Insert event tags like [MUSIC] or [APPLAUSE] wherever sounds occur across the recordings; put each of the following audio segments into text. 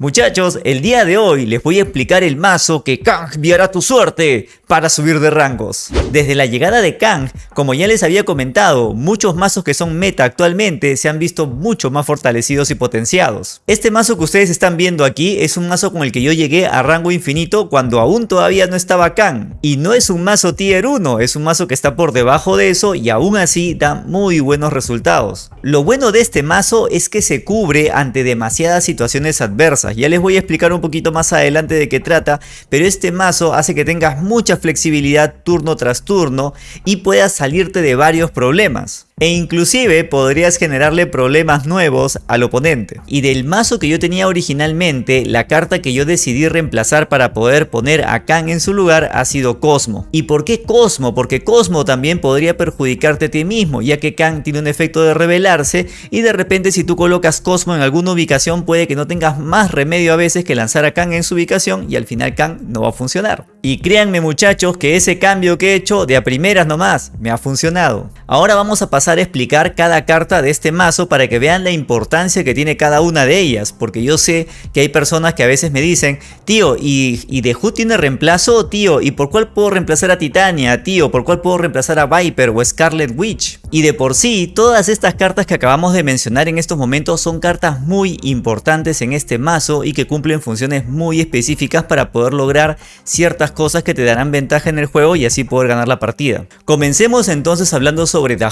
Muchachos, el día de hoy les voy a explicar el mazo que enviará tu suerte para subir de rangos. Desde la llegada de Kang, como ya les había comentado, muchos mazos que son meta actualmente se han visto mucho más fortalecidos y potenciados. Este mazo que ustedes están viendo aquí es un mazo con el que yo llegué a rango infinito cuando aún todavía no estaba Kang. Y no es un mazo tier 1, es un mazo que está por debajo de eso y aún así da muy buenos resultados. Lo bueno de este mazo es que se cubre ante demasiadas situaciones adversas ya les voy a explicar un poquito más adelante de qué trata, pero este mazo hace que tengas mucha flexibilidad turno tras turno y puedas salirte de varios problemas e inclusive podrías generarle problemas nuevos al oponente. Y del mazo que yo tenía originalmente, la carta que yo decidí reemplazar para poder poner a Kang en su lugar ha sido Cosmo. ¿Y por qué Cosmo? Porque Cosmo también podría perjudicarte a ti mismo, ya que Kang tiene un efecto de revelarse y de repente si tú colocas Cosmo en alguna ubicación puede que no tengas más remedio a veces que lanzar a Kang en su ubicación y al final Kang no va a funcionar. Y créanme muchachos que ese cambio que he hecho de a primeras nomás me ha funcionado. Ahora vamos a pasar a explicar cada carta de este mazo para que vean la importancia que tiene cada una de ellas, porque yo sé que hay personas que a veces me dicen, tío, ¿y, y The Hood tiene reemplazo? Tío, ¿y por cuál puedo reemplazar a Titania? Tío, ¿por cuál puedo reemplazar a Viper o Scarlet Witch? Y de por sí, todas estas cartas que acabamos de mencionar en estos momentos son cartas muy importantes en este mazo y que cumplen funciones muy específicas para poder lograr ciertas cosas que te darán ventaja en el juego y así poder ganar la partida. Comencemos entonces hablando sobre The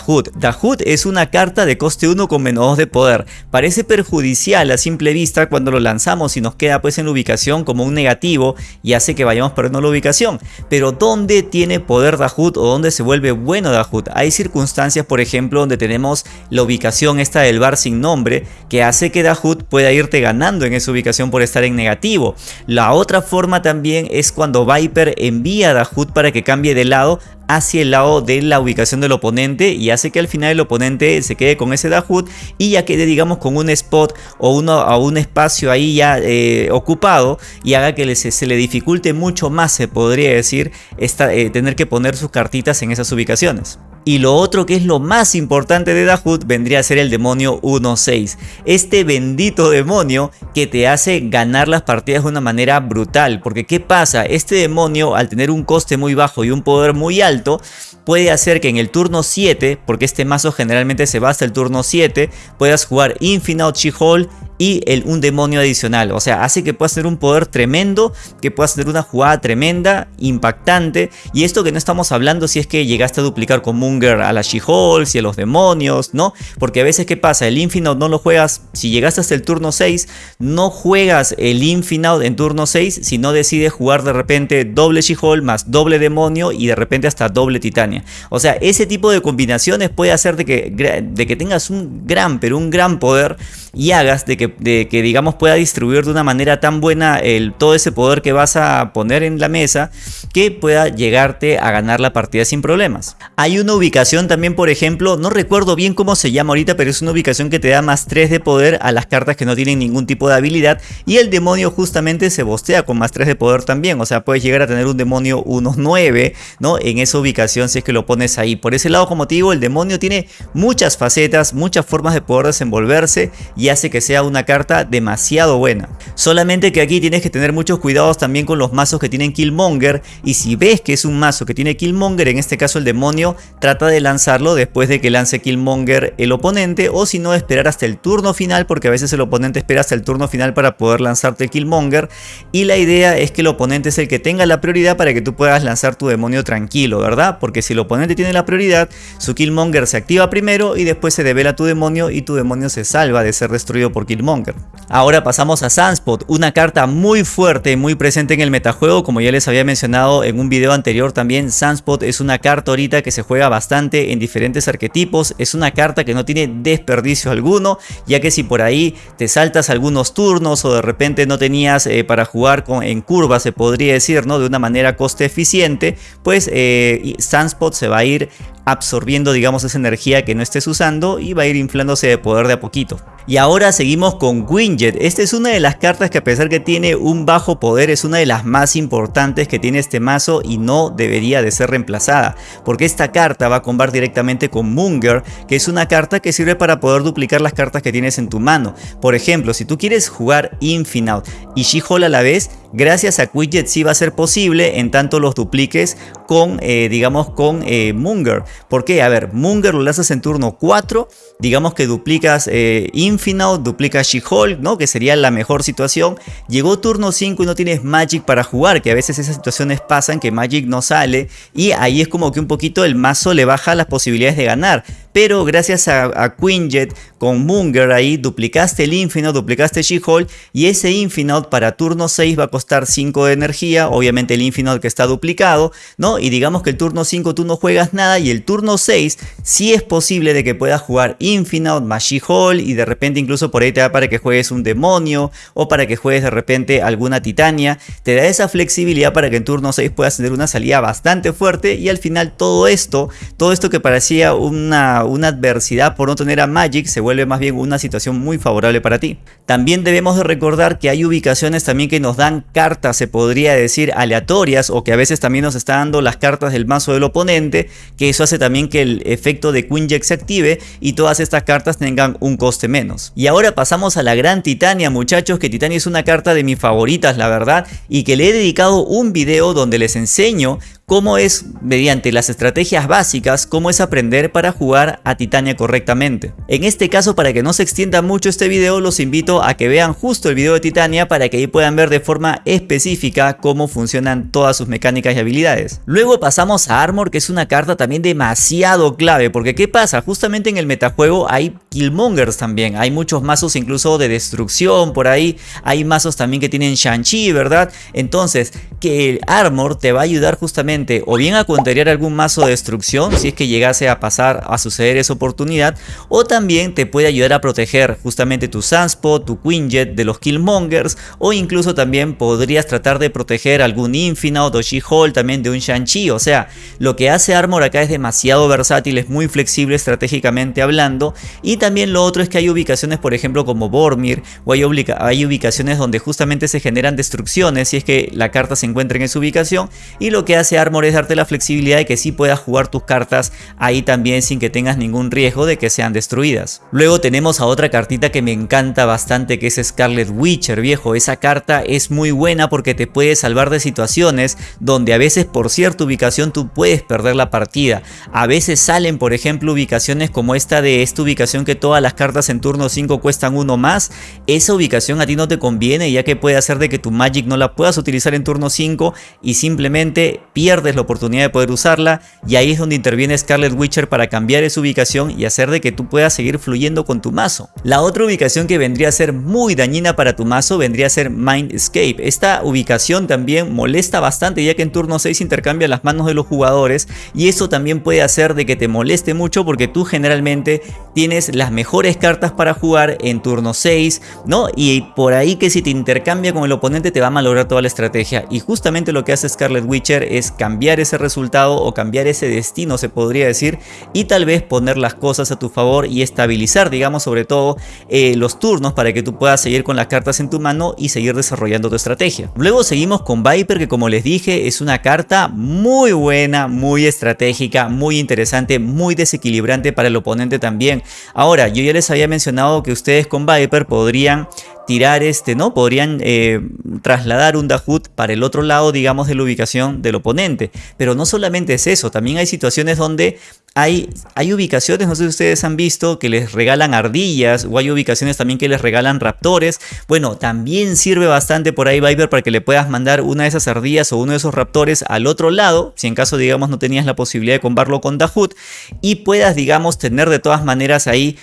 Hood es una carta de coste 1 con menos 2 de poder. Parece perjudicial a simple vista cuando lo lanzamos y nos queda pues en la ubicación como un negativo y hace que vayamos perdiendo la ubicación. Pero ¿dónde tiene poder Hood o dónde se vuelve bueno Hood? Hay circunstancias por ejemplo donde tenemos la ubicación esta del bar sin nombre que hace que Hood pueda irte ganando en esa ubicación por estar en negativo. La otra forma también es cuando Viper envía a Hood para que cambie de lado hacia el lado de la ubicación del oponente y hace que al final el oponente se quede con ese Dahut y ya quede digamos con un spot o uno, a un espacio ahí ya eh, ocupado y haga que se, le dificulte mucho más se podría decir esta, eh, tener que poner sus cartitas en esas ubicaciones. Y lo otro que es lo más importante de Dahut vendría a ser el demonio 1-6. Este bendito demonio que te hace ganar las partidas de una manera brutal. Porque ¿qué pasa? Este demonio al tener un coste muy bajo y un poder muy alto puede hacer que en el turno 7, porque este mazo generalmente se va el turno 7, puedas jugar Infinite She-Hole y el, un demonio adicional. O sea, hace que puedas tener un poder tremendo, que puedas tener una jugada tremenda, impactante. Y esto que no estamos hablando si es que llegaste a duplicar con A la She-Hulk y a los demonios, ¿no? Porque a veces, ¿qué pasa? El Infinite no lo juegas, si llegaste hasta el turno 6, no juegas el Infinite en turno 6, sino decides jugar de repente doble She-Hulk más doble demonio y de repente hasta doble Titania. O sea, ese tipo de combinaciones puede hacer de que, de que tengas un gran, pero un gran poder y hagas de que de que digamos pueda distribuir de una manera tan buena el, todo ese poder que vas a poner en la mesa que pueda llegarte a ganar la partida sin problemas. Hay una ubicación también por ejemplo, no recuerdo bien cómo se llama ahorita pero es una ubicación que te da más 3 de poder a las cartas que no tienen ningún tipo de habilidad y el demonio justamente se bostea con más 3 de poder también, o sea puedes llegar a tener un demonio unos 9 ¿no? en esa ubicación si es que lo pones ahí. Por ese lado como te digo el demonio tiene muchas facetas, muchas formas de poder desenvolverse y hace que sea una carta demasiado buena. Solamente que aquí tienes que tener muchos cuidados también con los mazos que tienen Killmonger y si ves que es un mazo que tiene Killmonger, en este caso el demonio, trata de lanzarlo después de que lance Killmonger el oponente o si no esperar hasta el turno final porque a veces el oponente espera hasta el turno final para poder lanzarte el Killmonger y la idea es que el oponente es el que tenga la prioridad para que tú puedas lanzar tu demonio tranquilo, ¿verdad? Porque si el oponente tiene la prioridad, su Killmonger se activa primero y después se devela tu demonio y tu demonio se salva de ser destruido por Killmonger. Ahora pasamos a Sunspot, una carta muy fuerte, y muy presente en el metajuego, como ya les había mencionado en un video anterior también, Sunspot es una carta ahorita que se juega bastante en diferentes arquetipos, es una carta que no tiene desperdicio alguno, ya que si por ahí te saltas algunos turnos o de repente no tenías eh, para jugar con, en curva, se podría decir, ¿no? De una manera coste eficiente, pues eh, Sunspot se va a ir absorbiendo digamos esa energía que no estés usando y va a ir inflándose de poder de a poquito. Y ahora seguimos con Winjet. Esta es una de las cartas que a pesar que tiene un bajo poder es una de las más importantes que tiene este mazo y no debería de ser reemplazada. Porque esta carta va a combar directamente con Munger que es una carta que sirve para poder duplicar las cartas que tienes en tu mano. Por ejemplo, si tú quieres jugar Infinite y She-Hole a la vez, gracias a Quidget sí va a ser posible en tanto los dupliques con, eh, digamos, con eh, Munger. ¿Por qué? A ver, Munger lo lanzas en turno 4, digamos que duplicas eh, Infinite, duplicas She-Hulk, ¿no? Que sería la mejor situación. Llegó turno 5 y no tienes Magic para jugar, que a veces esas situaciones pasan que Magic no sale y ahí es como que un poquito el mazo le baja las posibilidades de ganar pero gracias a, Quinjet con Munger ahí duplicaste el Infinite, duplicaste She-Hulk y ese Infinite para turno 6 va a costar 5 de energía, obviamente el Infinite que está duplicado, ¿no? Y digamos que el turno 5 tú no juegas nada y el turno 6 sí es posible de que puedas jugar Infinite más She-Hulk y de repente incluso por ahí te da para que juegues un demonio o para que juegues de repente alguna titania, te da esa flexibilidad para que en turno 6 puedas tener una salida bastante fuerte y al final todo esto, todo esto que parecía una una adversidad por no tener a Magic se vuelve más bien una situación muy favorable para ti. También debemos de recordar que hay ubicaciones también que nos dan cartas, se podría decir aleatorias o que a veces también nos está dando las cartas del mazo del oponente, que eso hace también que el efecto de Queen Jack se active y todas estas cartas tengan un coste menos. Y ahora pasamos a la gran Titania muchachos, que Titania es una carta de mis favoritas la verdad y que le he dedicado un video donde les enseño cómo es, mediante las estrategias básicas, cómo es aprender para jugar a Titania correctamente. En este caso, para que no se extienda mucho este video, los invito a que vean justo el video de Titania para que ahí puedan ver de forma específica cómo funcionan todas sus mecánicas y habilidades. Luego pasamos a Armor, que es una carta también demasiado clave, porque ¿qué pasa? Justamente en el metajuego hay Killmongers también, hay muchos mazos incluso de destrucción por ahí, hay mazos también que tienen Shang-Chi, ¿verdad? Entonces, que el Armor te va a ayudar justamente o bien a contrariar algún mazo de destrucción si es que llegase a pasar a suceder esa oportunidad o también te puede ayudar a proteger justamente tu Sunspot, tu Quinjet de los Killmongers o incluso también podrías tratar de proteger algún Infinite o She-Hulk también de un Shang-Chi. O sea lo que hace Armor acá es demasiado versátil, es muy flexible estratégicamente hablando. Y también lo otro es que hay ubicaciones por ejemplo como Bormir o hay, hay ubicaciones donde justamente se generan destrucciones si es que la carta se encuentra en esa ubicación. Y lo que hace Armor es darte la flexibilidad de que sí puedas jugar tus cartas ahí también sin que tengas ningún riesgo de que sean destruidas. Luego tenemos a otra cartita que me encanta bastante que es Scarlet Witcher viejo. Esa carta es muy buena porque te puede salvar de situaciones donde a veces por cierta ubicación tú puedes perder la partida. A veces salen por ejemplo ubicaciones como esta de esta ubicación que todas las cartas en turno 5 cuestan uno más. Esa ubicación a ti no te conviene ya que puede hacer de que tu Magic no la puedas utilizar en turno 5 y simplemente pierdas la oportunidad de poder usarla y ahí es donde interviene Scarlet Witcher para cambiar ubicación y hacer de que tú puedas seguir fluyendo con tu mazo. La otra ubicación que vendría a ser muy dañina para tu mazo vendría a ser Mind Escape. Esta ubicación también molesta bastante ya que en turno 6 intercambia las manos de los jugadores y eso también puede hacer de que te moleste mucho porque tú generalmente tienes las mejores cartas para jugar en turno 6, ¿no? Y por ahí que si te intercambia con el oponente te va a malograr toda la estrategia y justamente lo que hace Scarlet Witcher es cambiar ese resultado o cambiar ese destino se podría decir y tal vez poner las cosas a tu favor y estabilizar digamos sobre todo eh, los turnos para que tú puedas seguir con las cartas en tu mano y seguir desarrollando tu estrategia. Luego seguimos con Viper que como les dije es una carta muy buena, muy estratégica, muy interesante, muy desequilibrante para el oponente también. Ahora yo ya les había mencionado que ustedes con Viper podrían tirar este, ¿no? Podrían eh, trasladar un Dahut para el otro lado, digamos, de la ubicación del oponente. Pero no solamente es eso, también hay situaciones donde hay, hay ubicaciones, no sé si ustedes han visto, que les regalan ardillas o hay ubicaciones también que les regalan raptores. Bueno, también sirve bastante por ahí Viper para que le puedas mandar una de esas ardillas o uno de esos raptores al otro lado, si en caso, digamos, no tenías la posibilidad de combarlo con Dahut y puedas, digamos, tener de todas maneras ahí,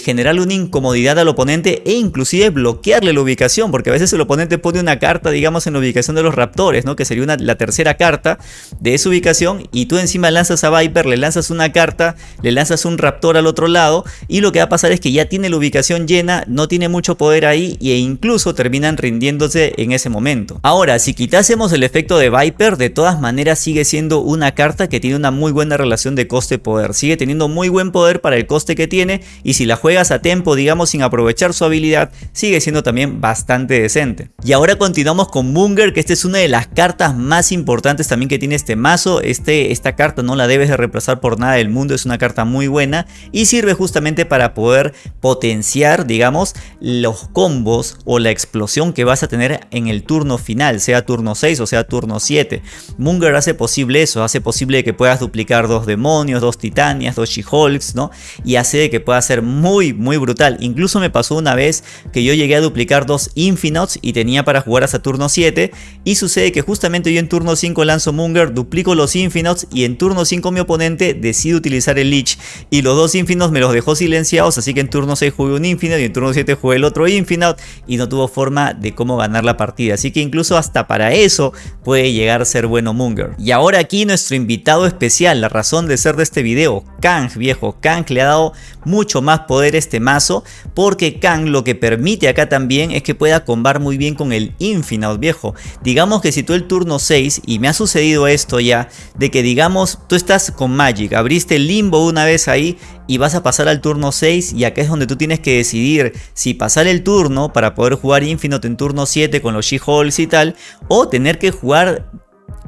generar una incomodidad al oponente e inclusive bloquear saltearle la ubicación, porque a veces el oponente pone una carta, digamos, en la ubicación de los raptores, ¿no? Que sería una, la tercera carta de esa ubicación y tú encima lanzas a Viper, le lanzas una carta, le lanzas un raptor al otro lado y lo que va a pasar es que ya tiene la ubicación llena, no tiene mucho poder ahí e incluso terminan rindiéndose en ese momento. Ahora, si quitásemos el efecto de Viper, de todas maneras sigue siendo una carta que tiene una muy buena relación de coste-poder. Sigue teniendo muy buen poder para el coste que tiene y si la juegas a tiempo, digamos sin aprovechar su habilidad, sigue siendo también bastante decente. Y ahora continuamos con Munger, que esta es una de las cartas más importantes también que tiene este mazo. Este, esta carta no la debes de reemplazar por nada del mundo, es una carta muy buena y sirve justamente para poder potenciar, digamos, los combos o la explosión que vas a tener en el turno final, sea turno 6 o sea turno 7. Munger hace posible eso, hace posible que puedas duplicar dos demonios, dos titanias, dos she-hulks, ¿no? Y hace que pueda ser muy, muy brutal. Incluso me pasó una vez que yo llegué a duplicar dos infinites y tenía para jugar hasta turno 7 y sucede que justamente yo en turno 5 lanzo Munger, duplico los infinites y en turno 5 mi oponente decide utilizar el Lich y los dos infinites me los dejó silenciados, así que en turno 6 jugué un infinite y en turno 7 jugué el otro infinite y no tuvo forma de cómo ganar la partida. Así que incluso hasta para eso puede llegar a ser bueno Munger. Y ahora aquí nuestro invitado especial, la razón de ser de este video, Kang viejo. Kang le ha dado mucho más poder a este mazo porque Kang lo que permite acá también es que pueda combar muy bien con el Infinite viejo. Digamos que si tú el turno 6 y me ha sucedido esto ya de que digamos tú estás con Magic, abriste el limbo una vez ahí y vas a pasar al turno 6 y acá es donde tú tienes que decidir si pasar el turno para poder jugar Infinite en turno 7 con los She-Holes y tal o tener que jugar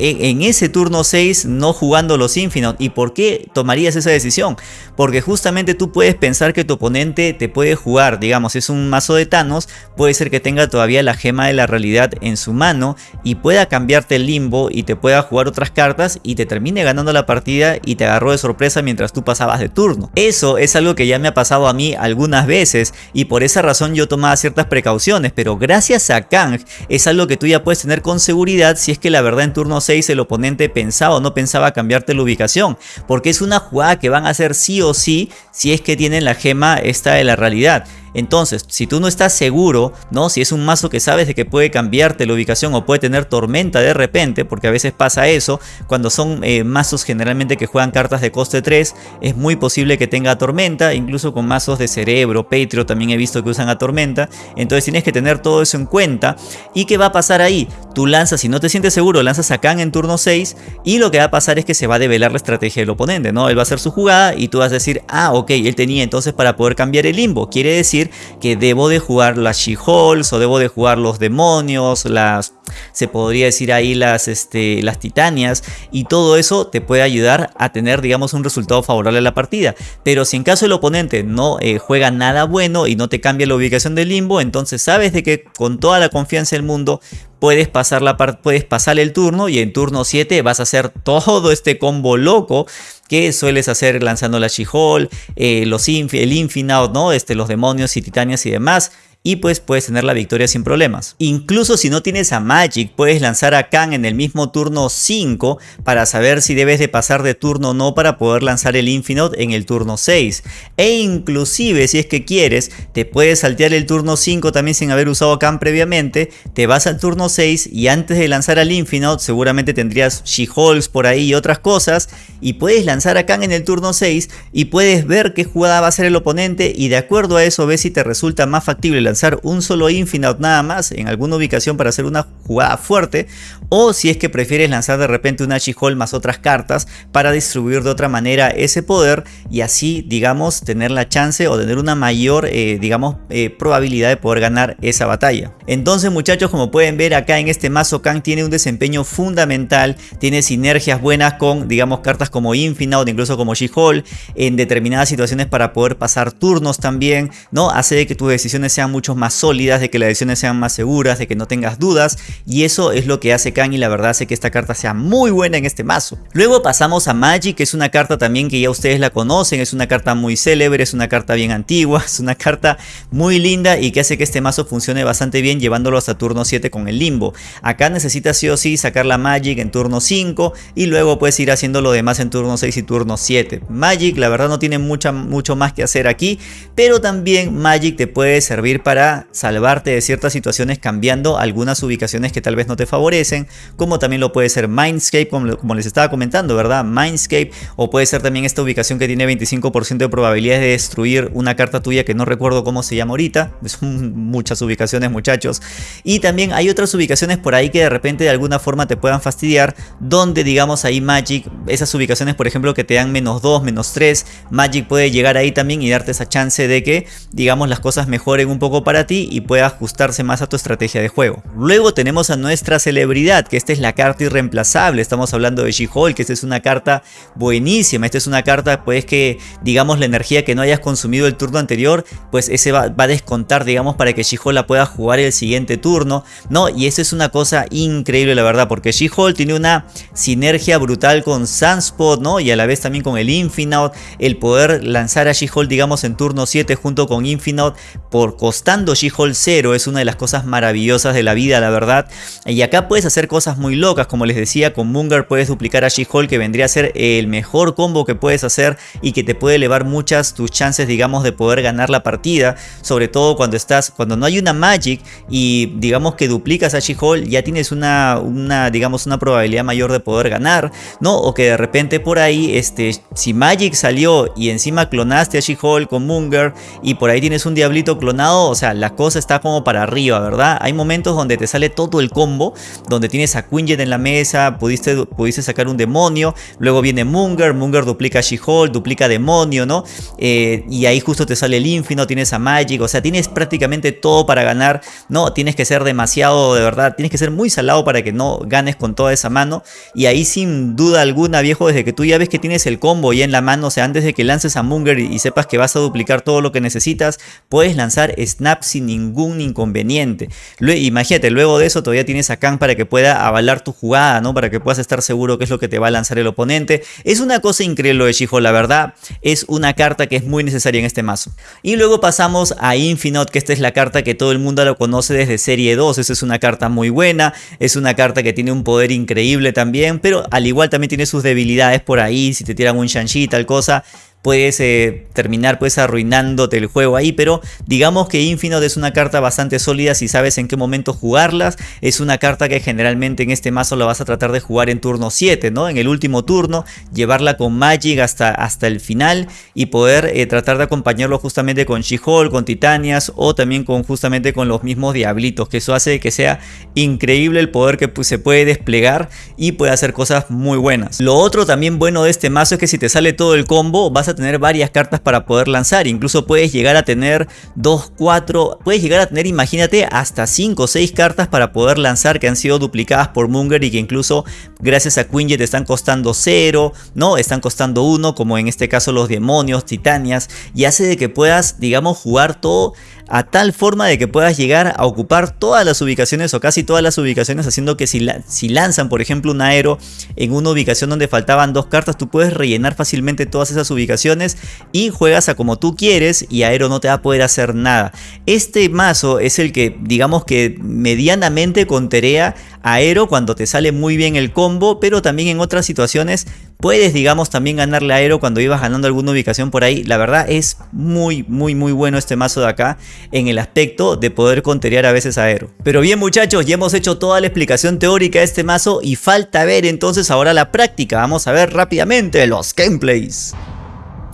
en ese turno 6 no jugando los Infinite. ¿Y por qué tomarías esa decisión? Porque justamente tú puedes pensar que tu oponente te puede jugar, digamos, es un mazo de Thanos, puede ser que tenga todavía la gema de la realidad en su mano y pueda cambiarte el limbo y te pueda jugar otras cartas y te termine ganando la partida y te agarró de sorpresa mientras tú pasabas de turno. Eso es algo que ya me ha pasado a mí algunas veces y por esa razón yo tomaba ciertas precauciones, pero gracias a Kang es algo que tú ya puedes tener con seguridad si es que la verdad en turno 6 el oponente pensaba o no pensaba cambiarte la ubicación, porque es una jugada que van a hacer sí o sí si es que tienen la gema esta de la realidad. Entonces, si tú no estás seguro, ¿no? Si es un mazo que sabes de que puede cambiarte la ubicación o puede tener tormenta de repente, porque a veces pasa eso, cuando son eh, mazos generalmente que juegan cartas de coste 3, es muy posible que tenga tormenta, incluso con mazos de cerebro, Patreon también he visto que usan a tormenta, entonces tienes que tener todo eso en cuenta. ¿Y qué va a pasar ahí? Tú lanzas, si no te sientes seguro, lanzas a Khan en turno 6 y lo que va a pasar es que se va a develar la estrategia del oponente, ¿no? Él va a hacer su jugada y tú vas a decir, ah, ok, él tenía entonces para poder cambiar el limbo, quiere decir que debo de jugar las She-Holes o debo de jugar los demonios, las se podría decir ahí las, este, las titanias y todo eso te puede ayudar a tener digamos un resultado favorable a la partida. Pero si en caso el oponente no eh, juega nada bueno y no te cambia la ubicación del limbo, entonces sabes de que con toda la confianza del mundo puedes pasar, la puedes pasar el turno y en turno 7 vas a hacer todo este combo loco que sueles hacer lanzando la She-Hole, eh, los el Infinite, ¿no? este, los demonios y titanias y demás y pues puedes tener la victoria sin problemas. Incluso si no tienes a Magic, puedes lanzar a Khan en el mismo turno 5 para saber si debes de pasar de turno o no para poder lanzar el Infinite en el turno 6. E inclusive si es que quieres, te puedes saltear el turno 5 también sin haber usado a Khan previamente, te vas al turno 6 y antes de lanzar al Infinite seguramente tendrías She-Holes por ahí y otras cosas y puedes lanzar a Khan en el turno 6 y puedes ver qué jugada va a hacer el oponente y de acuerdo a eso ves si te resulta más factible lanzar un solo Infinite nada más en alguna ubicación para hacer una jugada fuerte o si es que prefieres lanzar de repente una She-Hole más otras cartas para distribuir de otra manera ese poder y así digamos tener la chance o tener una mayor eh, digamos eh, probabilidad de poder ganar esa batalla. Entonces muchachos como pueden ver acá en este mazo Kang tiene un desempeño fundamental, tiene sinergias buenas con digamos cartas como Infinite incluso como She-Hole en determinadas situaciones para poder pasar turnos también, ¿no? Hace que tus decisiones sean más sólidas, de que las decisiones sean más seguras, de que no tengas dudas y eso es lo que hace Kang y la verdad hace que esta carta sea muy buena en este mazo. Luego pasamos a Magic, que es una carta también que ya ustedes la conocen, es una carta muy célebre, es una carta bien antigua, [LAUGHS] es una carta muy linda y que hace que este mazo funcione bastante bien llevándolo hasta turno 7 con el limbo. Acá necesitas sí o sí sacar la Magic en turno 5 y luego puedes ir haciendo lo demás en turno 6 y turno 7. Magic la verdad no tiene mucha, mucho más que hacer aquí, pero también Magic te puede servir para para salvarte de ciertas situaciones cambiando algunas ubicaciones que tal vez no te favorecen, como también lo puede ser Mindscape, como, les estaba comentando, ¿verdad? Mindscape, o puede ser también esta ubicación que tiene 25% de probabilidades de destruir una carta tuya que no recuerdo cómo se llama ahorita, [LAUGHS] son muchas ubicaciones muchachos, y también hay otras ubicaciones por ahí que de repente de alguna forma te puedan fastidiar, donde digamos ahí Magic, esas ubicaciones por ejemplo que te dan menos 2, menos 3, Magic puede llegar ahí también y darte esa chance de que digamos las cosas mejoren un poco para ti y pueda ajustarse más a tu estrategia de juego. Luego tenemos a nuestra celebridad, que esta es la carta irreemplazable, estamos hablando de She-Hulk, que esta es una carta buenísima, esta es una carta pues que digamos la energía que no hayas consumido el turno anterior, pues ese va, a descontar digamos para que She-Hulk la pueda jugar el siguiente turno, ¿no? Y eso es una cosa increíble la verdad, porque She-Hulk tiene una sinergia brutal con Sunspot, ¿no? Y a la vez también con el Infinite, el poder lanzar a She-Hulk digamos en turno 7 junto con Infinite por She-Hulk 0 es una de las cosas maravillosas de la vida la verdad. Y acá puedes hacer cosas muy locas, como les decía, con Munger puedes duplicar a She-Hulk que vendría a ser el mejor combo que puedes hacer y que te puede elevar muchas tus chances digamos de poder ganar la partida, sobre todo cuando estás, cuando no hay una Magic y digamos que duplicas a She-Hulk ya tienes una, una digamos una probabilidad mayor de poder ganar, ¿no? O que de repente por ahí, este, si Magic salió y encima clonaste a She-Hulk con Munger y por ahí tienes un Diablito clonado, o sea, la cosa está como para arriba, ¿verdad? Hay momentos donde te sale todo el combo, donde tienes a Quinjet en la mesa, pudiste, pudiste sacar un demonio, luego viene Munger, Munger duplica She-Hulk, duplica demonio, ¿no? Eh, y ahí justo te sale el Infinite, tienes a Magic, o sea, tienes prácticamente todo para ganar, ¿no? Tienes que ser demasiado, de verdad, tienes que ser muy salado para que no ganes con toda esa mano. Y ahí sin duda alguna, viejo, desde que tú ya ves que tienes el combo ya en la mano, o sea, antes de que lances a Munger y, y sepas que vas a duplicar todo lo que necesitas, puedes lanzar Sin ningún inconveniente. imagínate, luego de eso todavía tienes a Kang para que pueda avalar tu jugada, ¿no? Para que puedas estar seguro qué es lo que te va a lanzar el oponente. Es una cosa increíble lo de la verdad. Es una carta que es muy necesaria en este mazo. Y luego pasamos a Infinite, que esta es la carta que todo el mundo lo conoce desde Serie 2. Esa es una carta muy buena. Es una carta que tiene un poder increíble también. Pero al igual también tiene sus debilidades por ahí. Si te tiran un Shang-Chi tal cosa puedes eh, terminar pues arruinándote el juego ahí, pero digamos que Infinite es una carta bastante sólida si sabes en qué momento jugarlas, es una carta que generalmente en este mazo la vas a tratar de jugar en turno 7, ¿no? En el último turno, llevarla con Magic hasta, hasta el final y poder eh, tratar de acompañarlo justamente con She-Hulk, con Titanias o también con justamente con los mismos Diablitos, que eso hace que sea increíble el poder que pues, se puede desplegar y puede hacer cosas muy buenas. Lo otro también bueno de este mazo es que si te sale todo el combo vas a tener varias cartas para poder lanzar. Incluso puedes llegar a tener 2, 4, puedes llegar a tener, imagínate, hasta 5 o 6 cartas para poder lanzar que han sido duplicadas por Munger y que incluso gracias a Quinjet están costando 0, ¿no? Están costando 1, como en este caso los demonios, titanias, y hace de que puedas, digamos, jugar todo a tal forma de que puedas llegar a ocupar todas las ubicaciones o casi todas las ubicaciones haciendo que si, si lanzan por ejemplo un aero en una ubicación donde faltaban dos cartas tú puedes rellenar fácilmente todas esas ubicaciones y juegas a como tú quieres y aero no te va a poder hacer nada. Este mazo es el que digamos que medianamente conterea aero cuando te sale muy bien el combo pero también en otras situaciones Puedes, digamos, también ganarle Aero cuando ibas ganando alguna ubicación por ahí. La verdad es muy, muy, muy bueno este mazo de acá en el aspecto de poder conterear a veces Aero. Pero bien muchachos, ya hemos hecho toda la explicación teórica de este mazo y falta ver entonces ahora la práctica. Vamos a ver rápidamente los gameplays.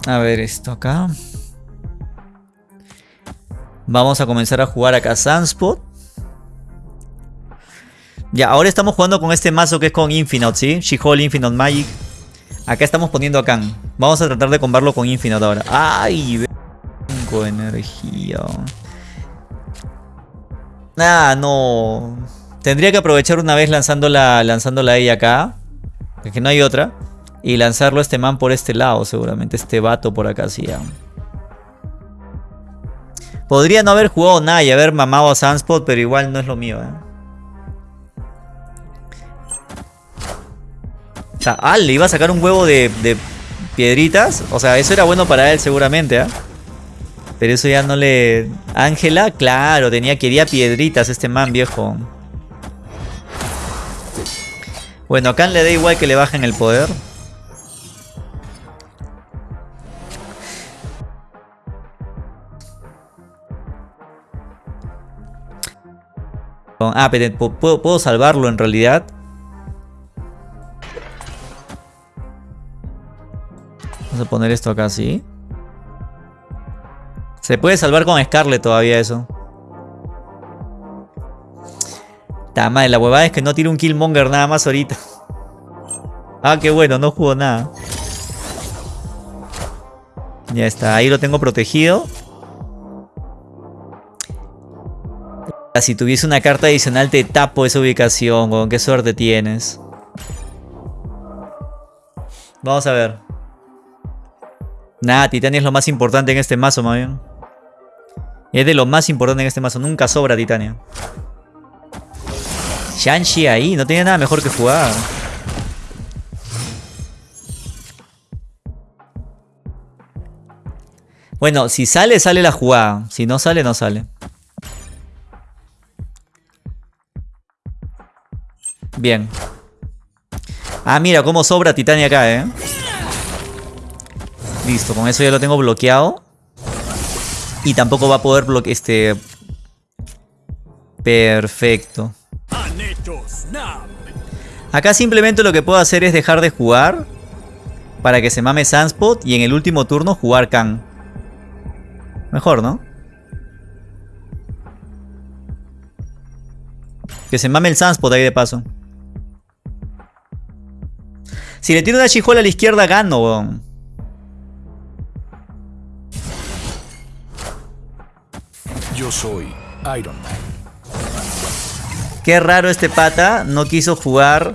A ver esto acá. Vamos a comenzar a jugar acá Sunspot. Ya, ahora estamos jugando con este mazo que es con Infinite, ¿sí? She-Hulk Infinite Magic. Acá estamos poniendo a Khan. Vamos a tratar de combarlo con Infinite ahora. ¡Ay! Vengo energía. Ah, no. Tendría que aprovechar una vez lanzándola, lanzándola a ella acá. Que no hay otra. Y lanzarlo a este man por este lado, seguramente. Este vato por acá, sí. Podría no haber jugado nada y haber mamado a Sunspot, pero igual no es lo mío, ¿eh? Sea, ah, le iba a sacar un huevo de, piedritas. O sea, eso era bueno para él seguramente, ¿ah? Pero eso ya no le... Ángela, claro, tenía, quería piedritas este man viejo. Bueno, acá le da igual que le bajen el poder. Ah, pero ¿puedo, puedo salvarlo en realidad. Vamos a poner esto acá así. Se puede salvar con Scarlet todavía eso. Ta madre, la huevada es que no tiene un Killmonger nada más ahorita. [LAUGHS] Ah, qué bueno, no jugó nada. Ya está, ahí lo tengo protegido. Si tuviese una carta adicional te tapo esa ubicación, con qué suerte tienes. Vamos a ver. Nada, Titania es lo más importante en este mazo, más bien. Es de lo más importante en este mazo. Nunca sobra Titania. Shanshi ahí, no tiene nada mejor que jugar. Bueno, si sale, sale la jugada. Si no sale, no sale. Bien. Ah, mira cómo sobra Titania acá, ¿eh? Listo, con eso ya lo tengo bloqueado. Y tampoco va a poder bloquear este... Perfecto. Acá simplemente lo que puedo hacer es dejar de jugar. Para que se mame Sunspot. Y en el último turno jugar Khan. Mejor, ¿no? Que se mame el Sunspot ahí de paso. Si le tiro una chijola a la izquierda, gano, Yo soy Iron Man. Qué raro este pata, no quiso jugar.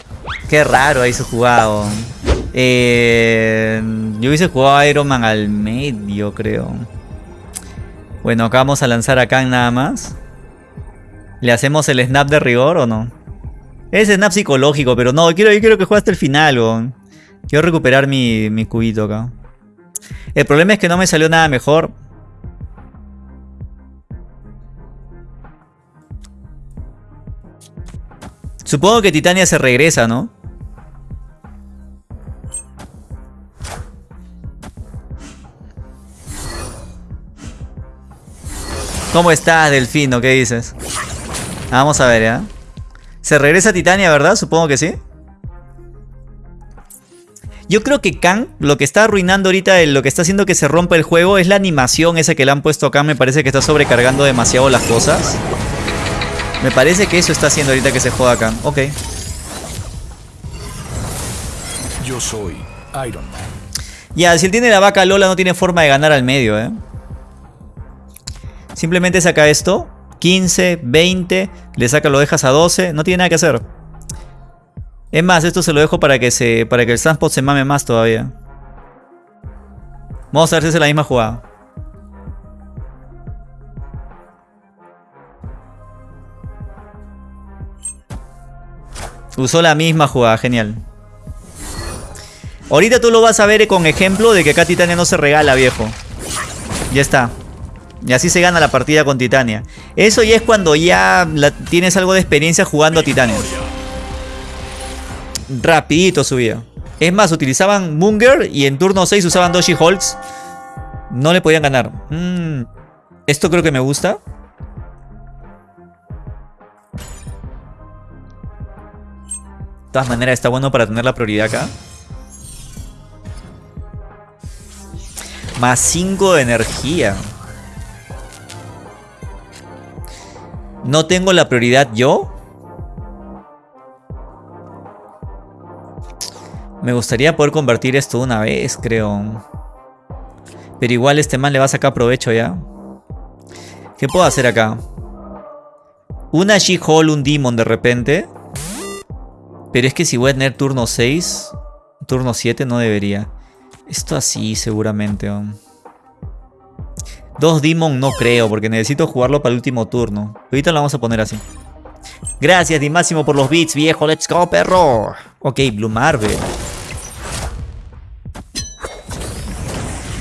Qué raro hizo jugado. Eh, yo hubiese jugado Iron Man al medio, creo. Bueno, acá vamos a lanzar a Kang nada más. ¿Le hacemos el snap de rigor o no? Es snap psicológico, pero no, quiero, yo quiero que juegue hasta el final, Quiero recuperar mi, mi cubito acá. El problema es que no me salió nada mejor. Supongo que Titania se regresa, ¿no? ¿Cómo estás, Delfino? ¿Qué dices? Vamos a ver, ¿ya? Se regresa Titania, ¿verdad? Supongo que sí. Yo creo que Kang, lo que está arruinando ahorita, lo que está haciendo que se rompa el juego es la animación esa que le han puesto acá. Me parece que está sobrecargando demasiado las cosas. Me parece que eso está haciendo ahorita que se juega Kang. Ok. Yo soy Iron Man. Ya, si él tiene la vaca Lola no tiene forma de ganar al medio, ¿eh? Simplemente saca esto. 15, 20. Le saca, lo dejas a 12. No tiene nada que hacer. Es más, esto se lo dejo para que se. Para que el Sunspot se mame más todavía. Vamos a ver si es la misma jugada. Usó la misma jugada, genial. Ahorita tú lo vas a ver con ejemplo de que acá Titania no se regala, viejo. Ya está. Y así se gana la partida con Titania. Eso ya es cuando ya tienes algo de experiencia jugando a Titania. Rapidito subía. Es más, utilizaban Munger y en turno 6 usaban Doshi Hulks. No le podían ganar. Mm, esto creo que me gusta. Todas maneras está bueno para tener la prioridad acá. Más 5 de energía. ¿No tengo la prioridad yo? Me gustaría poder convertir esto una vez, creo. Pero igual este man le va a sacar provecho ya. ¿Qué puedo hacer acá? Una She-Hole, un Demon de repente. Pero es que si voy a tener turno 6, turno 7 no debería. Esto así seguramente. Dos Demon no creo, porque necesito jugarlo para el último turno. Ahorita lo vamos a poner así. Gracias, Dimáximo, por los beats, viejo. Let's go, perro. Ok, Blue Marvel.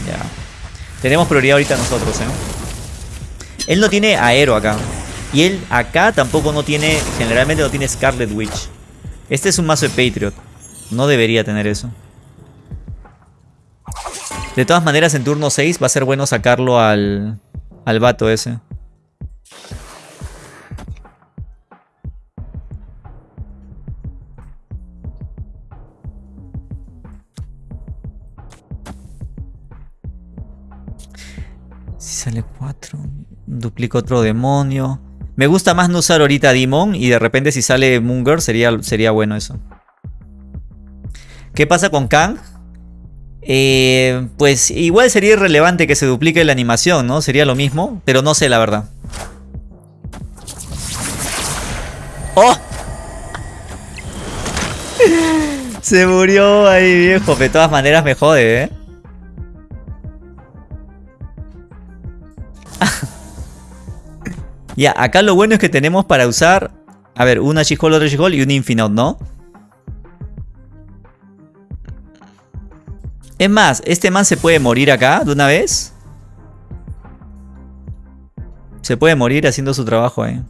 Ya. Tenemos prioridad ahorita nosotros, ¿eh? Él no tiene aero acá. Y él acá tampoco no tiene... Generalmente no tiene Scarlet Witch. Este es un mazo de Patriot. No debería tener eso. De todas maneras, en turno 6 va a ser bueno sacarlo al, al vato ese. Si sale 4, duplico otro demonio. Me gusta más no usar ahorita Demon y de repente si sale Munger sería, sería bueno eso. ¿Qué pasa con Kang? Eh, pues igual sería irrelevante que se duplique la animación, ¿no? Sería lo mismo, pero no sé la verdad. ¡Oh! [LAUGHS] Se murió ahí, viejo. De todas maneras me jode, ¿eh? Ya, acá lo bueno es que tenemos para usar... A ver, una She-Hole, otra She-Hole y un Infinite, ¿no? Es más, este man se puede morir acá de una vez. Se puede morir haciendo su trabajo, eh.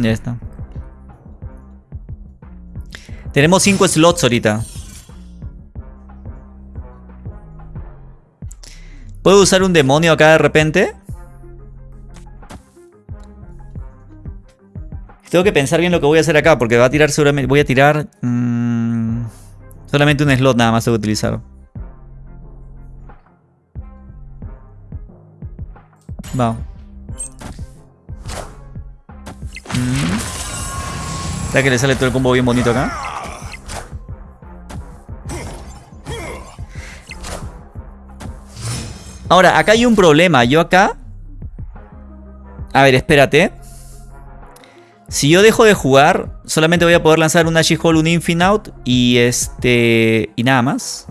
Ya está. Tenemos 5 slots ahorita. ¿Puedo usar un demonio acá de repente? Tengo que pensar bien lo que voy a hacer acá porque va a tirar seguramente... Voy a tirar... Mmm, solamente un slot nada más tengo que utilizar. Va. Mm. que le sale todo el combo bien bonito acá. Ahora, acá hay un problema. Yo acá... A ver, espérate. Si yo dejo de jugar, solamente voy a poder lanzar una She-Hole, un Infinite y este... y nada más.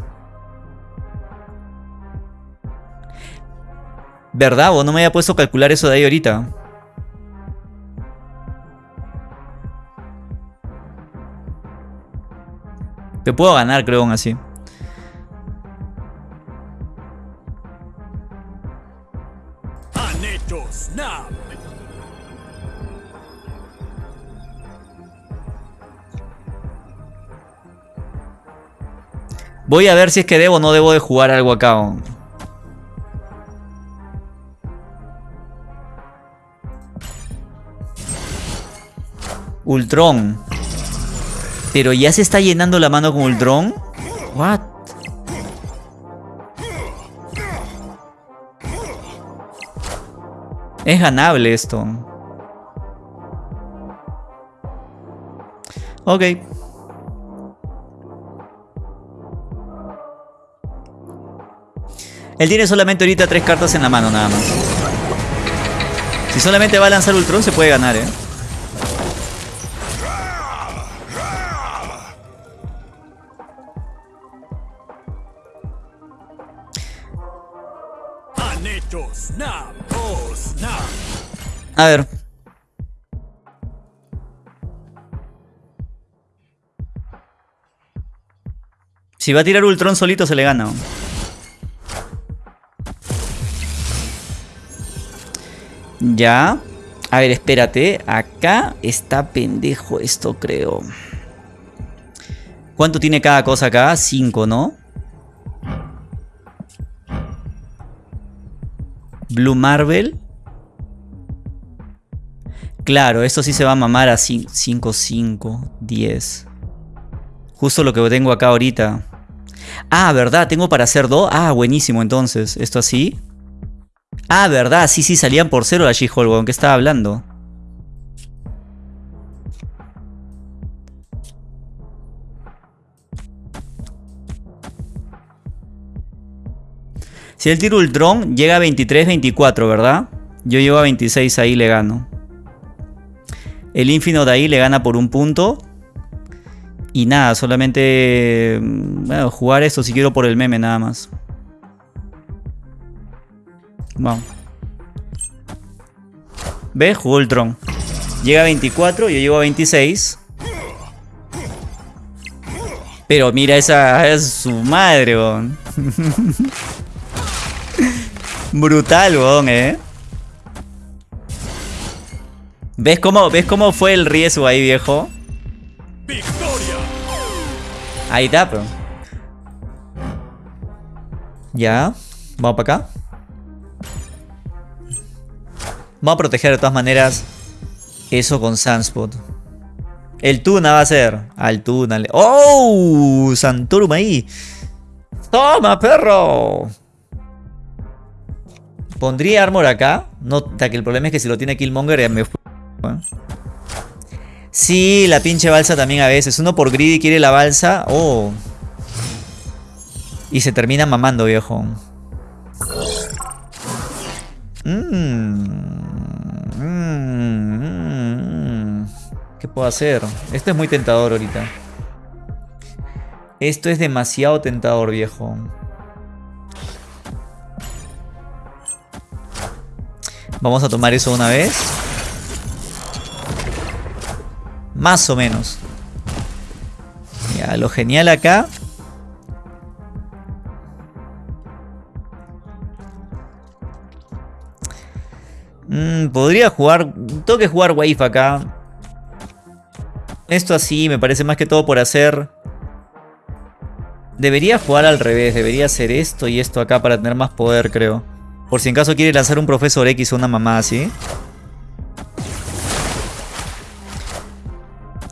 ¿Verdad? ¿O no me había puesto a calcular eso de ahí ahorita? Te puedo ganar, creo, aún así. Voy a ver si es que debo o no debo de jugar algo acá. Ultron. Pero ya se está llenando la mano con Ultron. What? Es ganable esto. Ok. Él tiene solamente ahorita tres cartas en la mano nada más. Si solamente va a lanzar Ultron se puede ganar, eh. A ver. Si va a tirar Ultron solito se le gana. Ya. A ver, espérate. Acá está pendejo esto, creo. ¿Cuánto tiene cada cosa acá? 5, ¿no? Blue Marvel. Claro, esto sí se va a mamar a 5, 5, 10. Justo lo que tengo acá ahorita. Ah, ¿verdad? ¿Tengo para hacer 2? Ah, buenísimo entonces. ¿Esto así? Ah, verdad, sí, sí, salían por cero la She-Hulk, ¿Con ¿qué estaba hablando? Si él tira Ultron, llega a 23-24, ¿verdad? Yo llego a 26, ahí le gano. El Infinite ahí le gana por un punto. Y nada, solamente... Mm, bueno, jugar esto si quiero por el meme nada más. Vamos. ¿Ves? Jugó Ultron. Llega a 24, yo llego a 26. Pero mira, esa es su madre, bon. [LAUGHS] Brutal, bon, eh. ¿Ves cómo, ¿Ves cómo fue el riesgo ahí, viejo? Ahí está, pero. Ya. Vamos para acá. Vamos a proteger de todas maneras eso con Sunspot. El Tuna va a ser. Al Tuna. ¡Oh! Santorum ahí. ¡Toma, perro! Pondría armor acá. No, que el problema es que si lo tiene Killmonger ya me Sí, la pinche balsa también a veces. Uno por greedy quiere la balsa. Oh. Y se termina mamando, viejo. Mmm. Mmm. ¿Qué puedo hacer? Esto es muy tentador ahorita. Esto es demasiado tentador, viejo. Vamos a tomar eso una vez. Más o menos. Ya, lo genial acá. Mm, podría jugar... Tengo que jugar Wave acá. Esto así me parece más que todo por hacer... Debería jugar al revés. Debería hacer esto y esto acá para tener más poder, creo. Por si en caso quiere lanzar un Profesor X o una mamá así.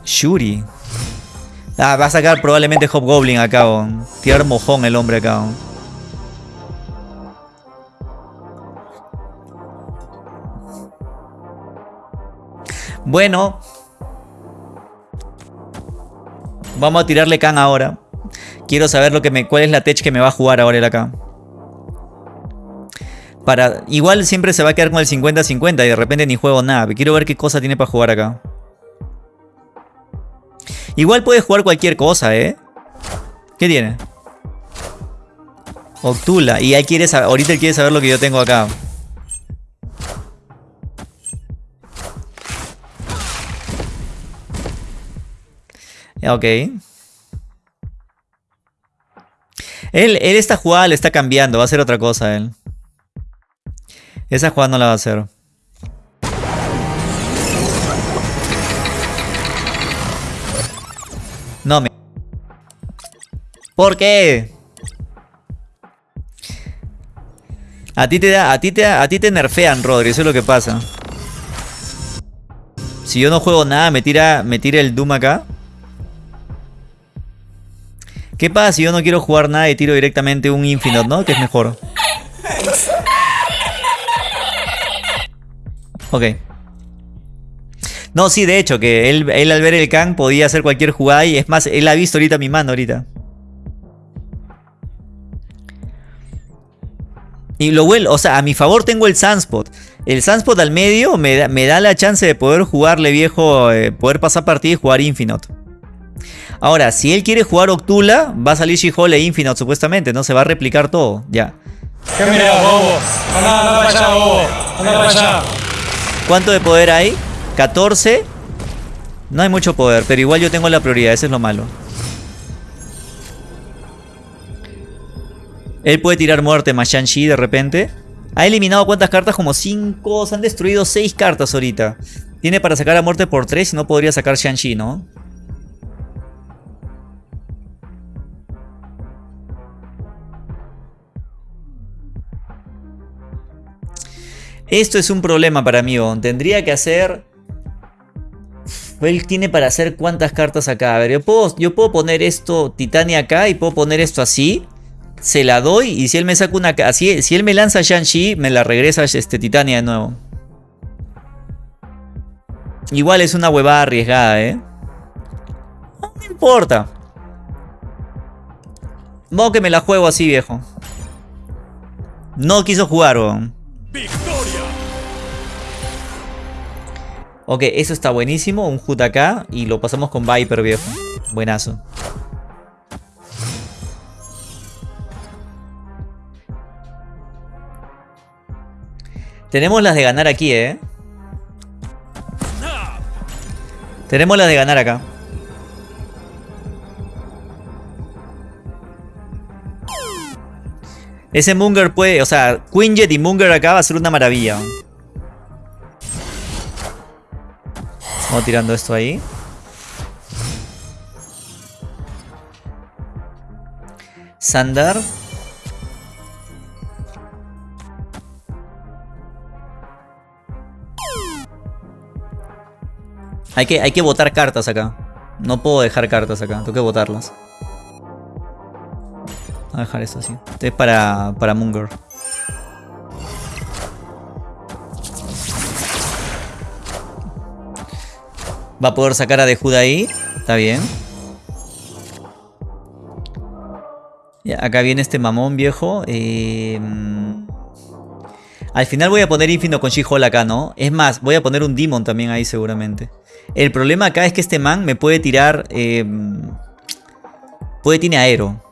Shuri. Ah, va a sacar probablemente Hobgoblin acá. Tirar mojón el hombre acá. Bueno. Vamos a tirarle can ahora. Quiero saber lo que me, cuál es la tech que me va a jugar ahora el acá igual siempre se va a quedar con el 50-50 y de repente ni juego nada. Quiero ver qué cosa tiene para jugar acá. Igual puede jugar cualquier cosa, ¿eh? ¿Qué tiene? Octula. Y él quiere saber, ahorita él quiere saber lo que yo tengo acá. Ok. Él, él esta jugada le está cambiando, va a hacer otra cosa él. Esa jugada no la va a hacer. No me... ¿Por qué? A ti te a ti te a ti te nerfean, Rodri, eso es lo que pasa. Si yo no juego nada, me tira, me tira el Doom acá. ¿Qué pasa si yo no quiero jugar nada y tiro directamente un Infinite, no? Que es mejor. Ok. No, sí, de hecho, que él, al ver el Kang podía hacer cualquier jugada y es más, él ha visto ahorita mi mano ahorita. Y lo bueno, o sea, a mi favor tengo el Sunspot. El Sunspot al medio me da, me da la chance de poder jugarle viejo, eh, poder pasar partida y jugar Infinite. Allora, si él quiere jugar Octula, va a salir She-Hulk e Infinite supuestamente, ¿no? Se va a replicar todo, ya. ¿Qué mira, bobo? Anda, anda para allá, bobo. Anda para allá. ¿Cuánto de poder hay? 14. No hay mucho poder, pero igual yo tengo la prioridad, eso es lo malo. Él puede tirar muerte más Shang-Chi de repente. Ha eliminado cuántas cartas? Como 5. Se han destruido 6 cartas ahorita. Tiene para sacar a muerte por 3 y no podría sacar Shang-Chi, ¿no? Esto es un problema para mí, Tendría que hacer... Él tiene para hacer cuántas cartas acá. A ver, yo puedo, yo puedo poner esto Titania acá y puedo poner esto así. Se la doy y si él me saca una... Así, si él me lanza Shang-Chi, me la regresa este Titania de nuevo. Igual es una huevada arriesgada, ¿eh? No importa. Modo que me la juego así, viejo. No quiso jugar, weón. Ok, eso está buenísimo. Un HUT acá. Y lo pasamos con Viper, viejo. Buenazo. Tenemos las de ganar aquí, ¿eh? Tenemos las de ganar acá. Ese Munger puede... O sea, Quinjet y Munger acá va a ser una maravilla. Vamos tirando esto ahí. Sandar. Hay que, hay que botar cartas acá. No puedo dejar cartas acá, tengo que botarlas. Voy a dejar esto así. Este es para, para Munger. Va a poder sacar a de ahí. Está bien. Acá viene este mamón viejo. Eh, al final voy a poner Infinito con She-Hulk acá, ¿no? Es más, voy a poner un Demon también ahí seguramente. El problema acá es que este man me puede tirar... Eh, puede tiene aero.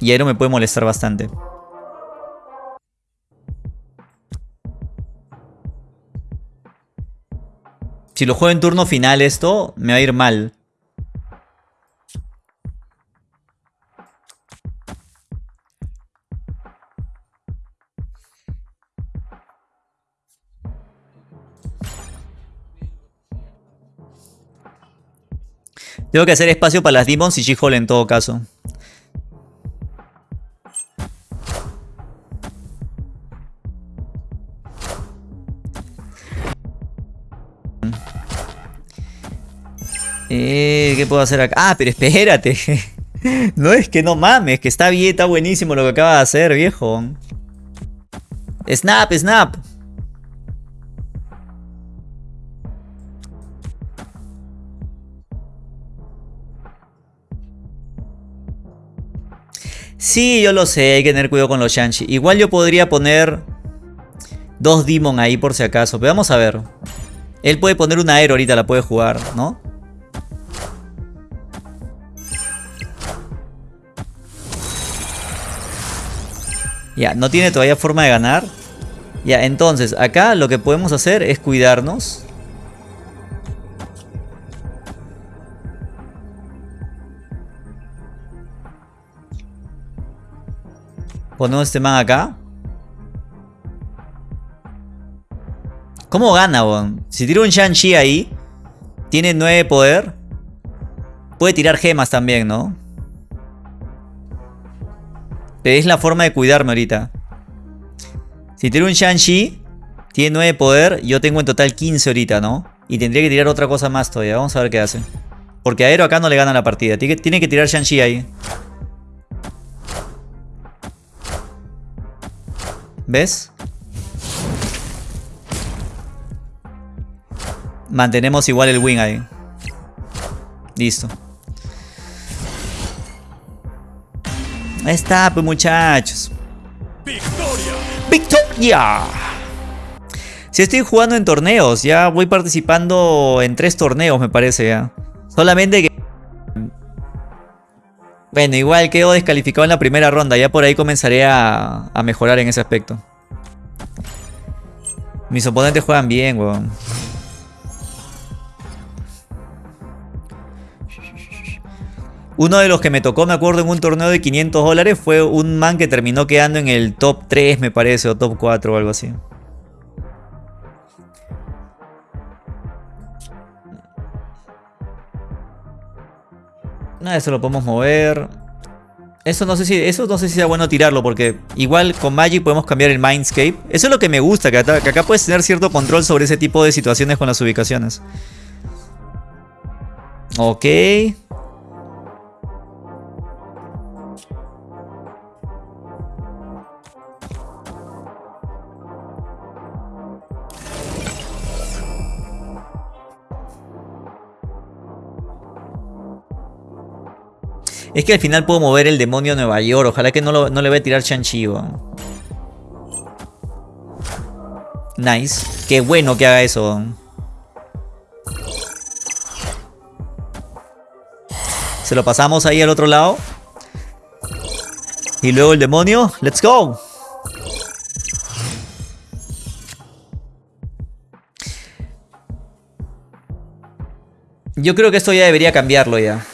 Y aero me puede molestar bastante. Si lo juego en turno final esto, me va a ir mal. Tengo que hacer espacio para las Demons y She-Hulk en todo caso. Eh, ¿Qué puedo hacer acá? Ah, pero espérate. [LAUGHS] no es que no mames, que está bien, está buenísimo lo que acaba de hacer, viejo. Snap, snap. Sí, yo lo sé, hay que tener cuidado con los Shanshi. Igual yo podría poner dos Demon ahí por si acaso. Pero vamos a ver. Él puede poner una Aero ahorita, la puede jugar, ¿no? Ya, no tiene todavía forma de ganar. Ya, entonces, acá lo que podemos hacer es cuidarnos. Ponemos este man acá. ¿Cómo gana, bon? Si tira un Shang-Chi ahí, tiene 9 poder. Puede tirar gemas también, ¿no? Pero es la forma de cuidarme ahorita. Si tiro un Shang-Chi, tiene 9 poder. Yo tengo en total 15 ahorita, ¿no? Y tendría que tirar otra cosa más todavía. Vamos a ver qué hace. Porque Aero acá no le gana la partida. Tiene que, tiene que tirar Shang-Chi ahí. ¿Ves? Mantenemos igual el win ahí. Listo. Ahí está, pues muchachos. ¡Victoria! ¡Victoria! Si estoy jugando en torneos, ya voy participando en tres torneos, me parece ya. Solamente que... Bueno, igual quedo descalificado en la primera ronda. Ya por ahí comenzaré a, a mejorar en ese aspecto. Mis oponentes juegan bien, weón. Uno de los que me tocó, me acuerdo, en un torneo de 500 dólares fue un man que terminó quedando en el top 3, me parece, o top 4 o algo así. Nada, eso lo podemos mover. Eso no sé si eso no sé si sea bueno tirarlo porque igual con Magic podemos cambiar el Mindscape. Eso es lo que me gusta, que acá, que acá puedes tener cierto control sobre ese tipo de situaciones con las ubicaciones. Ok. Es que al final puedo mover el demonio a Nueva York. Ojalá que no, le voy a tirar Shang-Chi. Nice. Qué bueno que haga eso. Se lo pasamos ahí al otro lado. Y luego el demonio. ¡Let's go! Yo creo que esto ya debería cambiarlo ya.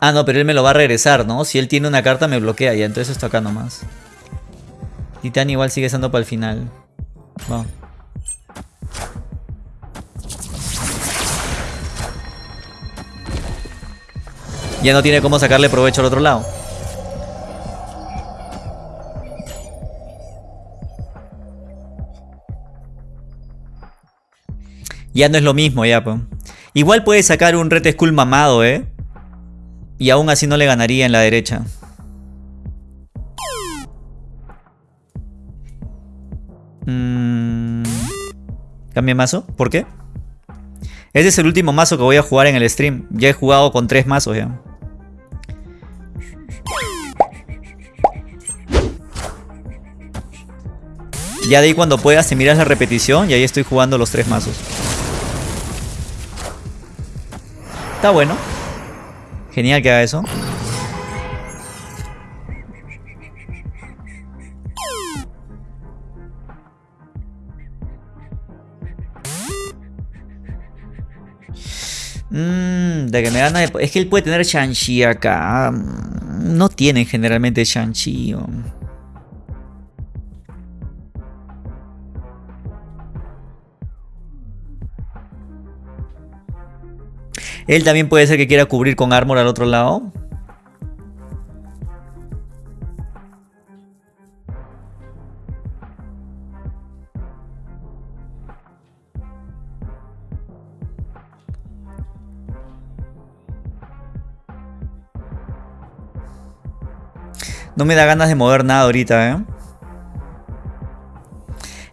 Ah, no, pero él me lo va a regresar, ¿no? Si él tiene una carta me bloquea ya, entonces esto acá nomás. Titán igual sigue estando para el final. Ya no tiene cómo sacarle provecho al otro lado. Ya no es lo mismo, ya, po. Igual puede sacar un Red Skull mamado, ¿eh? Y aún así no le ganaría en la derecha. Mm. Cambia mazo. ¿Por qué? Ese es el último mazo que voy a jugar en el stream. Ya he jugado con tres mazos ya. Ya de ahí cuando puedas te miras la repetición y ahí estoy jugando los tres mazos. Está bueno. Genial que haga eso. Mmm, de que me gana... Es que él puede tener Shang-Chi acá. No tienen generalmente Shang-Chi. Él también puede ser que quiera cubrir con armor al otro lado. No me da ganas de mover nada ahorita, ¿eh?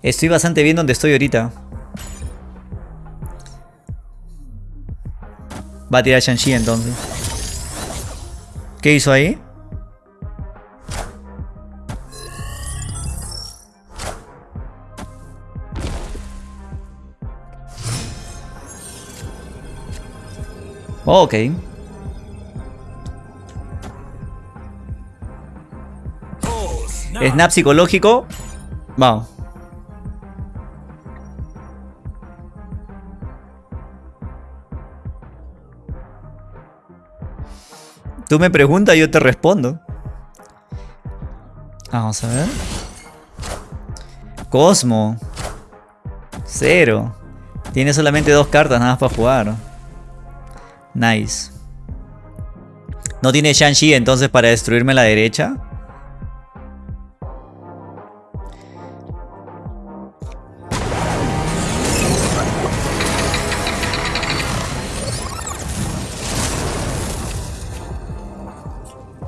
Estoy bastante bien donde estoy ahorita. Va a tirar Shang-Chi entonces. ¿Qué hizo ahí? ok. Snap psicológico. Vamos. Tú me preguntas, yo te respondo. Vamos a ver. Cosmo. Cero. Tiene solamente dos cartas nada más para jugar. Nice. No tiene Shang-Chi entonces para destruirme la derecha.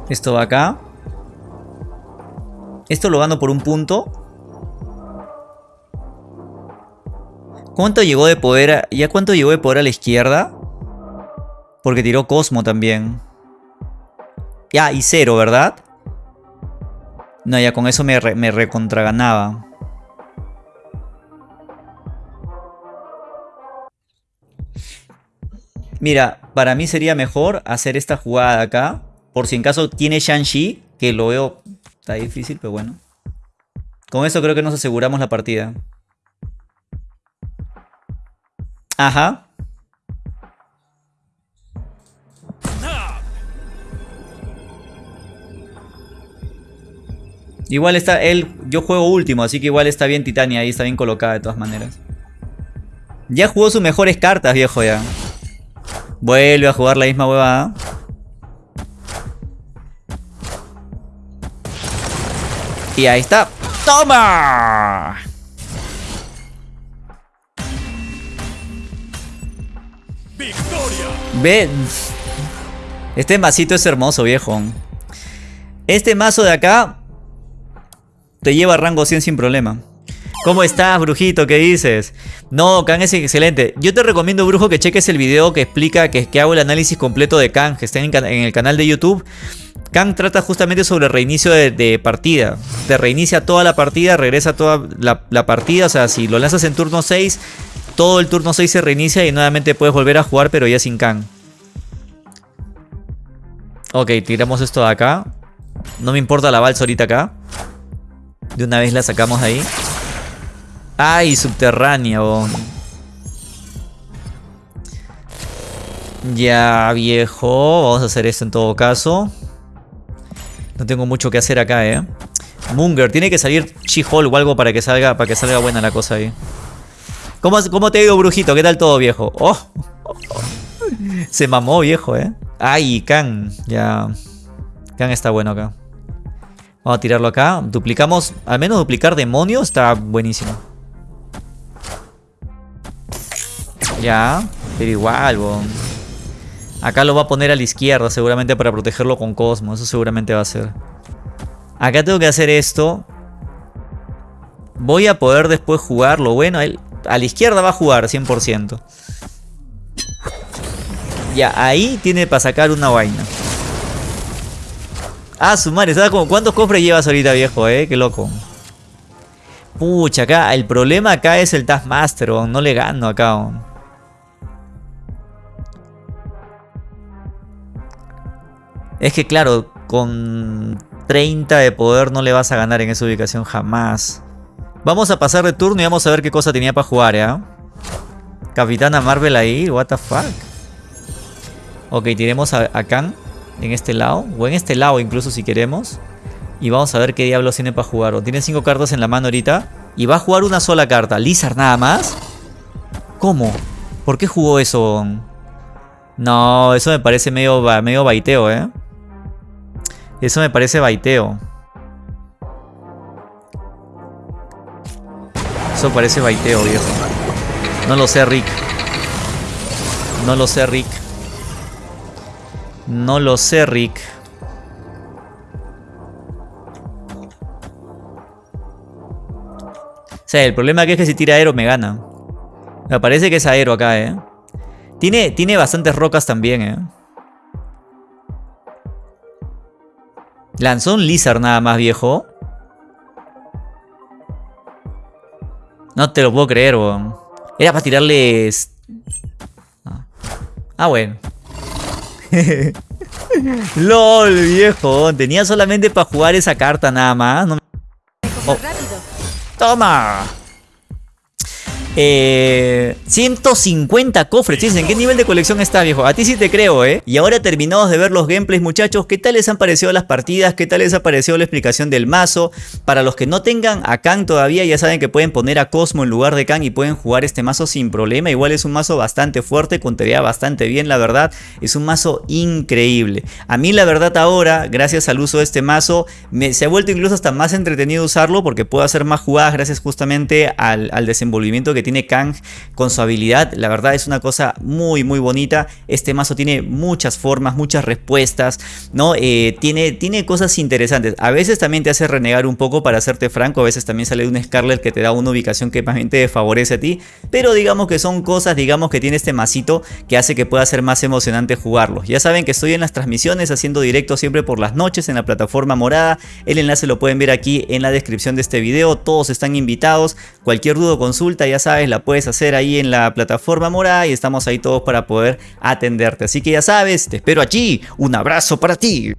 Esto va acá. Esto lo gano por un punto. ¿Cuánto llegó de poder? ¿Ya cuánto llegó de poder a la izquierda? Porque tiró Cosmo también. Ya, y cero, ¿verdad? No, ya con eso me, me recontraganaba. Mira, para mí sería mejor hacer esta jugada acá. Por si en caso tiene Shang-Chi, que lo veo... Está difícil, pero bueno. Con eso creo que nos aseguramos la partida. Ajá. Igual está él, yo juego último, así que igual está bien Titania ahí, está bien colocada de todas maneras. Ya jugó sus mejores cartas, viejo, ya. Vuelve a jugar la misma huevada. Y ahí está. ¡Toma! Ve. Este masito es hermoso, viejo. Este mazo de acá te lleva a rango 100 sin problema. ¿Cómo estás, brujito? ¿Qué dices? No, Kang es excelente. Yo te recomiendo, brujo, que cheques el video que explica que, hago el análisis completo de Kang, que está en el canal de YouTube. Kang trata justamente sobre reinicio de, partida. Te reinicia toda la partida, regresa toda la, partida. O sea, si lo lanzas en turno 6, todo el turno 6 se reinicia y nuevamente puedes volver a jugar, pero ya sin Kang. Ok, tiramos esto de acá. No me importa la balsa ahorita acá. De una vez la sacamos de ahí. ¡Ay, subterránea! Ya, viejo. Vamos a hacer esto en todo caso. No tengo mucho que hacer acá, ¿eh? Munger, tiene que salir She-Hulk o algo para que salga para que salga buena la cosa ahí. ¿Cómo, ¿Cómo, te digo, brujito? ¿Qué tal todo, viejo? Oh, Se mamó, viejo, ¿eh? Ay, Kang. Ya. Kang está bueno acá. Vamos a tirarlo acá. Duplicamos. Al menos duplicar demonio está buenísimo. Ya, pero igual, bon. Acá lo va a poner a la izquierda seguramente para protegerlo con Cosmo. Eso seguramente va a ser. Acá tengo que hacer esto. Voy a poder después jugarlo. Bueno, él a la izquierda va a jugar 100%. Ya, ahí tiene para sacar una vaina. Ah, su madre, ¿sabes como cuántos cofres llevas ahorita, viejo, eh? Qué loco. Pucha, acá, el problema acá es el Taskmaster, no le gano acá. Es que claro, con 30 de poder no le vas a ganar en esa ubicación jamás. Vamos a pasar de turno y vamos a ver qué cosa tenía para jugar, ¿ya? Capitana Marvel ahí, what the fuck. Ok, tiremos a, a Khan en este lado, o en este lado incluso si queremos. Y vamos a ver qué diablos tiene para jugar. Tiene 5 cartas en la mano ahorita. Y va a jugar una sola carta. ¿Lizard nada más? ¿Cómo? ¿Por qué jugó eso? No, eso me parece medio, medio baiteo, ¿eh? Eso me parece baiteo. Eso parece baiteo, viejo. No lo sé, Rick. No lo sé, Rick. No lo sé, Rick. O sea, el problema aquí es que si tira aero me gana. Me parece que es aero acá, ¿eh? Tiene, tiene bastantes rocas también, ¿eh? Lanzó un Lizard nada más, viejo. No te lo puedo creer, weón. Era para tirarles... Ah, ah bueno. [LAUGHS] LOL, viejo. Tenía solamente para jugar esa carta nada más. Oh. ¡Toma! Eh, 150 cofres, ¿en qué nivel de colección está viejo? A ti sí te creo, ¿eh? Y ahora terminados de ver los gameplays muchachos, ¿qué tal les han parecido las partidas? ¿Qué tal les ha parecido la explicación del mazo? Para los que no tengan a Kang todavía, ya saben que pueden poner a Cosmo en lugar de Kang y pueden jugar este mazo sin problema. Igual es un mazo bastante fuerte, contaría bastante bien, la verdad. Es un mazo increíble. A mí la verdad ahora, gracias al uso de este mazo, me, se ha vuelto incluso hasta más entretenido usarlo porque puedo hacer más jugadas gracias justamente al, al desenvolvimiento que tiene Kang con su habilidad. La verdad es una cosa muy muy bonita. Este mazo tiene muchas formas, muchas respuestas, ¿no? Eh, tiene, tiene cosas interesantes. A veces también te hace renegar un poco para hacerte franco. A veces también sale un Scarlet que te da una ubicación que más bien te favorece a ti. Pero digamos que son cosas, digamos que tiene este masito que hace que pueda ser más emocionante jugarlo. Ya saben que estoy en las transmisiones haciendo directo siempre por las noches en la plataforma morada. El enlace lo pueden ver aquí en la descripción de este video. Todos están invitados. Cualquier duda o consulta ya la puedes hacer ahí en la plataforma morada y estamos ahí todos para poder atenderte. Así que ya sabes, te espero allí. Un abrazo para ti.